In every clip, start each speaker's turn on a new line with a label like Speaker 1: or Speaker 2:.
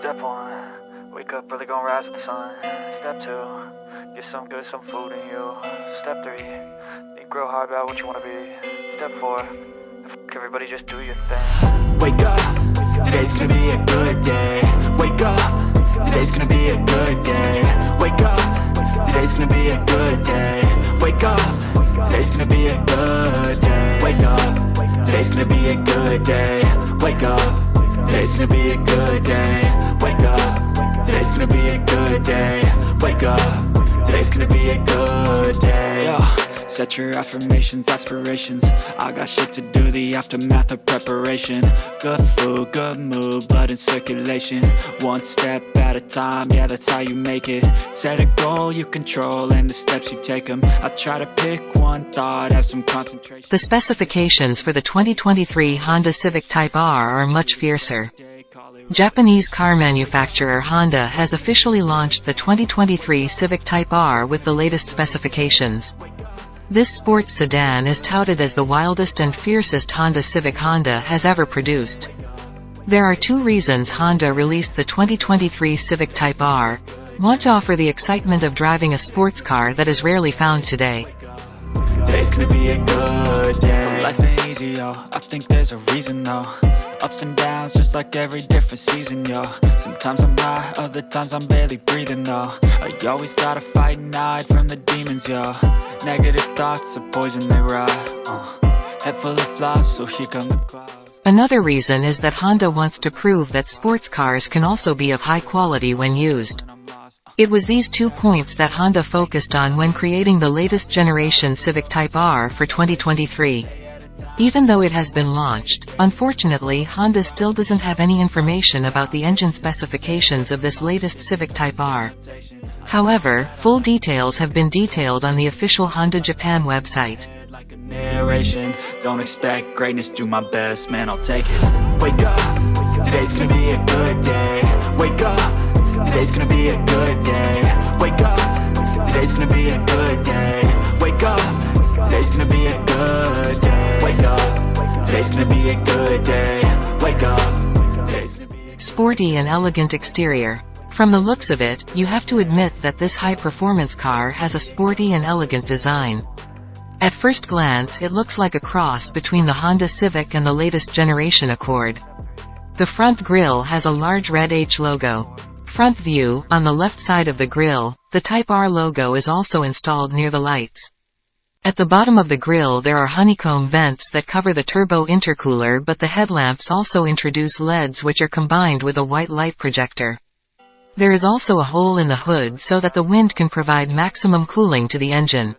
Speaker 1: Step one, wake up early, gonna rise with the sun. Step two, get some good, some food in you. Step three, think real hard about what you wanna be. Step four, everybody, just do your thing.
Speaker 2: Wake up, today's gonna be a good day Wake up, today's gonna be a good day Wake up, today's gonna be a good day Wake up, today's gonna be a good day Wake up, today's gonna be a good day Wake up, today's gonna be a good day day. Wake up, today's gonna be a good day. Yo. Set your affirmations, aspirations. I got shit to do, the aftermath of preparation. Good food, good mood, blood in circulation. One step at a time, yeah that's how you make it. Set a goal you control and the steps you take them I try to pick one thought, have some concentration.
Speaker 3: The specifications for the 2023 Honda Civic Type R are much fiercer. Japanese car manufacturer Honda has officially launched the 2023 Civic Type R with the latest specifications. This sports sedan is touted as the wildest and fiercest Honda Civic Honda has ever produced. There are two reasons Honda released the 2023 Civic Type R. Want to offer the excitement of driving a sports car that is rarely found today.
Speaker 2: Today's gonna be a good day So life ain't easy, yo I think there's a reason, though Ups and downs, just like every different season, yo Sometimes I'm high, other times I'm barely breathing, though I always gotta fight and hide from the demons, yo Negative thoughts are poison, they rot uh. Head full of flaws, so here come the clouds
Speaker 3: Another reason is that Honda wants to prove that sports cars can also be of high quality when used. It was these two points that Honda focused on when creating the latest generation Civic Type R for 2023. Even though it has been launched, unfortunately Honda still doesn't have any information about the engine specifications of this latest Civic Type R. However, full details have been detailed on the official Honda Japan website.
Speaker 2: Don't expect greatness, do my best, man, I'll take it. Wake up, today's gonna be a good day. Wake up, today's gonna be a good day. Wake up, today's gonna be a good day. Wake up, today's gonna be a good day Wake up, today's gonna be a good day Wake up,
Speaker 3: Sporty and elegant exterior. From the looks of it, you have to admit that this high-performance car has a sporty and elegant design. At first glance it looks like a cross between the Honda Civic and the latest generation Accord. The front grille has a large red H logo. Front view, on the left side of the grille, the Type R logo is also installed near the lights. At the bottom of the grille there are honeycomb vents that cover the turbo intercooler but the headlamps also introduce LEDs which are combined with a white light projector. There is also a hole in the hood so that the wind can provide maximum cooling to the engine.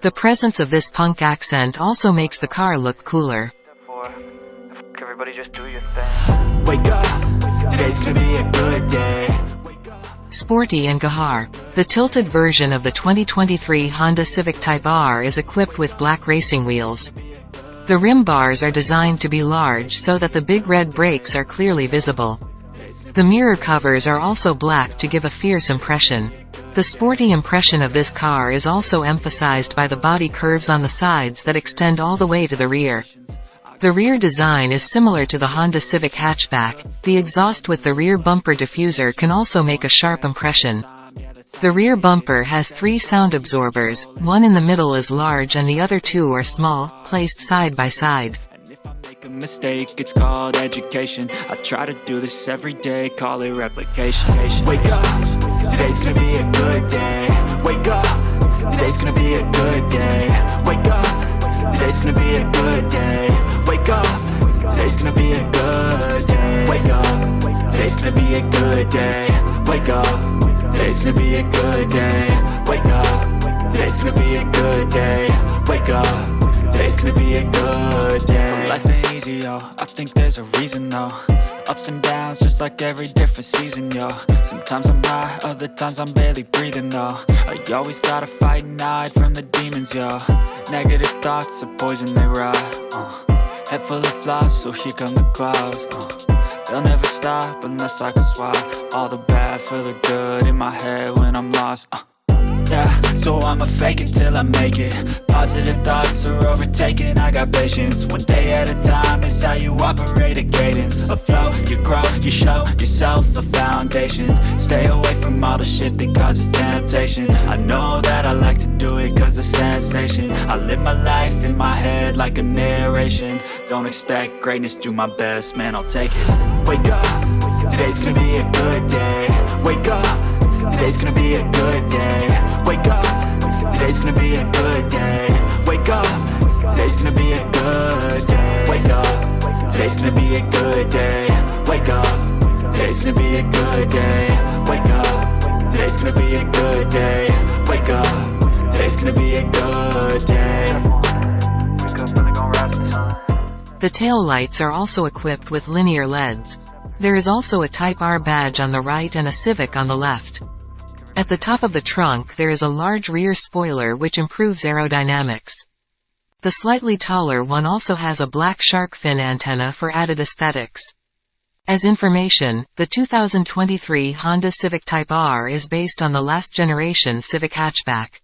Speaker 3: The presence of this punk accent also makes the car look cooler.
Speaker 1: Everybody, just do your thing.
Speaker 2: Wake up, today's gonna be a good day
Speaker 3: Sporty and Gahar. The tilted version of the 2023 Honda Civic Type R is equipped with black racing wheels. The rim bars are designed to be large so that the big red brakes are clearly visible. The mirror covers are also black to give a fierce impression. The sporty impression of this car is also emphasized by the body curves on the sides that extend all the way to the rear. The rear design is similar to the Honda Civic hatchback. The exhaust with the rear bumper diffuser can also make a sharp impression. The rear bumper has three sound absorbers, one in the middle is large and the other two are small, placed side by side.
Speaker 2: Mistake, it's called education I try to do this every day, call it replication Wake up, today's gonna be a good day Wake up, today's gonna be a good day Wake up, today's gonna be a good day today's gonna be a good day. Wake up, today's gonna be a good day. Wake up, today's gonna be a good day. So life ain't easy, yo, I think there's a reason though. Ups and downs, just like every different season, yo. Sometimes I'm high, other times I'm barely breathing, though. I always gotta fight and hide from the demons, yo. Negative thoughts are poison, they rot, uh. Head full of flaws, so here come the clouds, uh. They'll never stop unless I can swap All the bad for the good in my head when I'm lost, uh. So I'ma fake it till I make it. Positive thoughts are overtaken, I got patience. One day at a time is how you operate a cadence. A flow, you grow, you show yourself a foundation. Stay away from all the shit that causes temptation. I know that I like to do it cause it's sensation. I live my life in my head like a narration. Don't expect greatness, do my best, man, I'll take it. Wake up, today's gonna be a good day. Wake up, today's gonna be a good day. Wake up, today's gonna be a good day. Wake up, today's gonna be a good day. Wake up, today's gonna be a good day. Wake up, today's gonna be a good day. Wake up, today's gonna be a good day. Wake up, today's gonna be a good day.
Speaker 1: The
Speaker 3: tail lights are also equipped with linear LEDs. There is also a Type R badge on the right and a Civic on the left. At the top of the trunk there is a large rear spoiler which improves aerodynamics. The slightly taller one also has a black shark fin antenna for added aesthetics. As information, the 2023 Honda Civic Type R is based on the last generation Civic hatchback.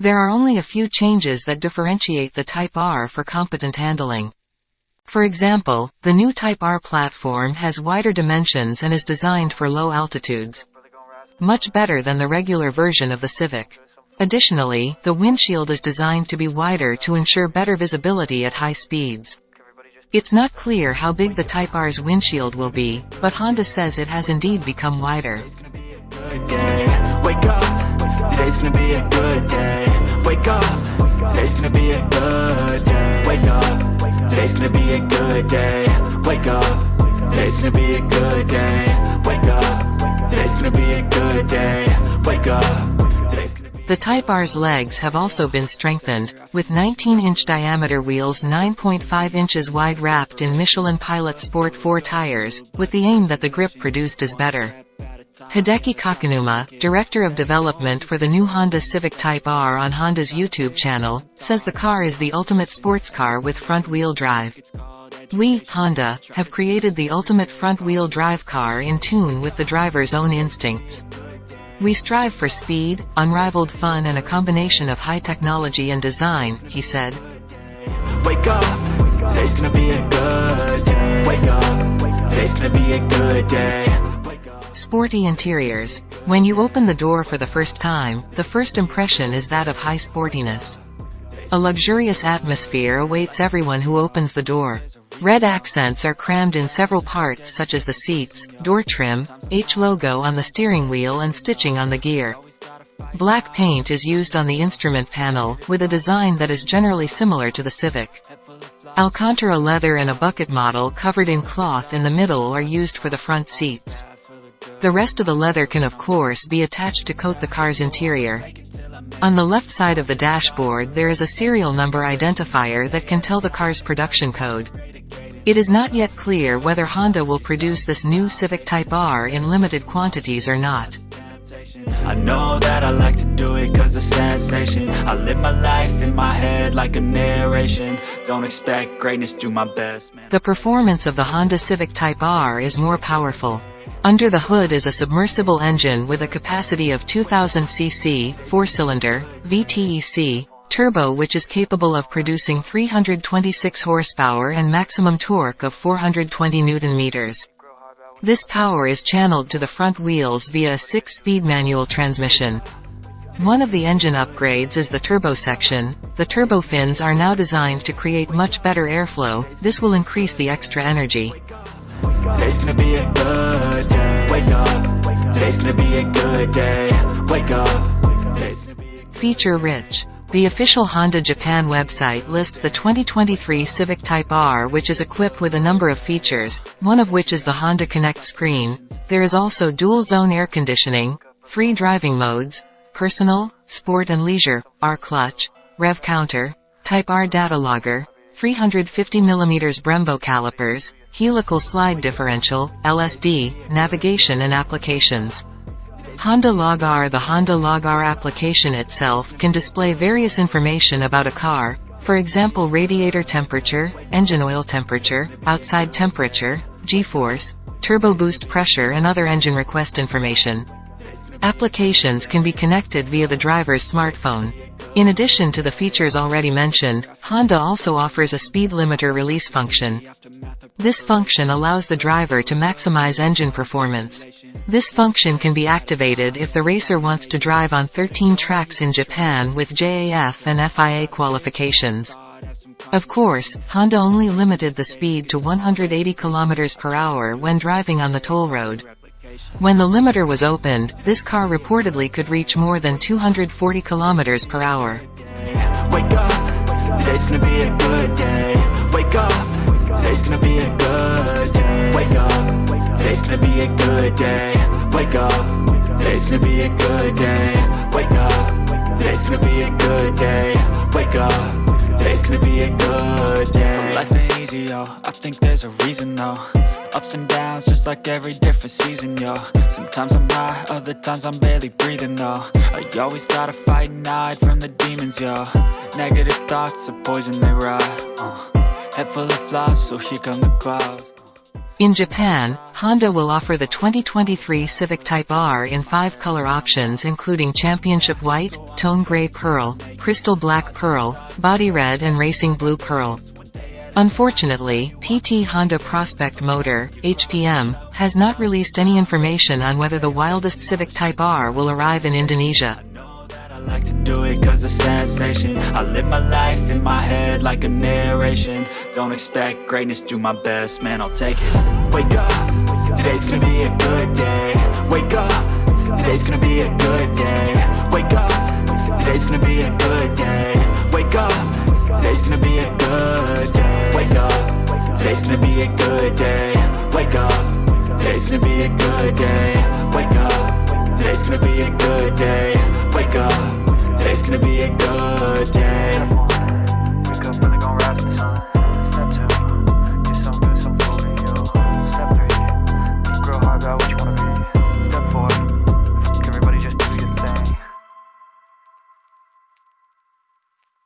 Speaker 3: There are only a few changes that differentiate the Type R for competent handling. For example, the new Type R platform has wider dimensions and is designed for low altitudes. Much better than the regular version of the Civic. Additionally, the windshield is designed to be wider to ensure better visibility at high speeds. It's not clear how big the Type R's windshield will be, but Honda says it has indeed become wider.
Speaker 2: today's gonna be a good day. Wake up, today's gonna be a good day. Wake up, today's gonna be a good day. Wake up, today's gonna be a good day. Wake up, today's gonna be a good day. Wake up,
Speaker 3: The Type R's legs have also been strengthened, with 19-inch diameter wheels 9.5 inches wide wrapped in Michelin Pilot Sport 4 tires, with the aim that the grip produced is better. Hideki Kakinuma, Director of Development for the new Honda Civic Type R on Honda's YouTube channel, says the car is the ultimate sports car with front-wheel drive. We, Honda, have created the ultimate front-wheel drive car in tune with the driver's own instincts. We strive for speed, unrivaled fun and a combination of high technology and design, he said.
Speaker 2: Wake up, today's gonna be a good day. Wake up, today's gonna be a good day.
Speaker 3: Sporty interiors. When you open the door for the first time, the first impression is that of high sportiness. A luxurious atmosphere awaits everyone who opens the door. Red accents are crammed in several parts such as the seats, door trim, H logo on the steering wheel and stitching on the gear. Black paint is used on the instrument panel, with a design that is generally similar to the Civic. Alcantara leather and a bucket model covered in cloth in the middle are used for the front seats. The rest of the leather can of course be attached to coat the car's interior. On the left side of the dashboard there is a serial number identifier that can tell the car's production code. It is not yet clear whether Honda will produce this new Civic Type R in limited quantities or not.
Speaker 2: I know that I like to do it cause it's sensation I live my life in my head like a narration Don't expect greatness, do my best, man
Speaker 3: The performance of the Honda Civic Type R is more powerful. Under the hood is a submersible engine with a capacity of 2000 cc, 4-cylinder, VTEC, turbo which is capable of producing 326 horsepower and maximum torque of 420 newton-meters. This power is channeled to the front wheels via a 6-speed manual transmission. One of the engine upgrades is the turbo section. The turbo fins are now designed to create much better airflow, this will increase the extra energy.
Speaker 2: Today's gonna be a good day Wake up, today's gonna be a good day Wake up,
Speaker 3: Feature rich. The official Honda Japan website lists the 2023 Civic Type R which is equipped with a number of features, one of which is the Honda Connect screen. There is also dual zone air conditioning, free driving modes, personal, sport and leisure, R clutch, rev counter, Type R data logger, 350mm Brembo calipers, helical slide differential, LSD, navigation and applications. Honda Log R The Honda Log R application itself can display various information about a car, for example radiator temperature, engine oil temperature, outside temperature, G-force, turbo boost pressure and other engine request information. Applications can be connected via the driver's smartphone. In addition to the features already mentioned, Honda also offers a speed limiter release function. This function allows the driver to maximize engine performance. This function can be activated if the racer wants to drive on 13 tracks in Japan with JAF and FIA qualifications. Of course, Honda only limited the speed to 180 km per hour when driving on the toll road. When the limiter was opened, this car reportedly could reach more than 240 kilometers per hour.
Speaker 2: Today's gonna be a good day. Wake up, gonna be a good day. So life ain't easy, yo. I think there's a reason though. Ups and downs, just like every different season, yo. Sometimes I'm high, other times I'm barely breathing though. I always gotta fight and hide from the demons, yo. Negative thoughts are poison, they rot. Uh. Head full of flaws, so here come the clouds.
Speaker 3: In Japan, Honda will offer the 2023 Civic Type R in five color options including Championship White, Tone Grey Pearl, Crystal Black Pearl, Body Red and Racing Blue Pearl. Unfortunately, PT Honda Prospect Motor, HPM, has not released any information on whether the wildest Civic Type R will arrive in Indonesia.
Speaker 2: Like to do it cause it's sensation. I live my life in my head like a narration. Don't expect greatness, do my best, man, I'll take it. Wake up, today's gonna be a good day. Wake up, today's gonna be a good day. Wake up, today's gonna be a good day. Wake up, today's gonna be a good day. Wake up, today's gonna be a good day. Wake up, today's gonna be a good day. Wake up, today's gonna be a good day gonna be a good day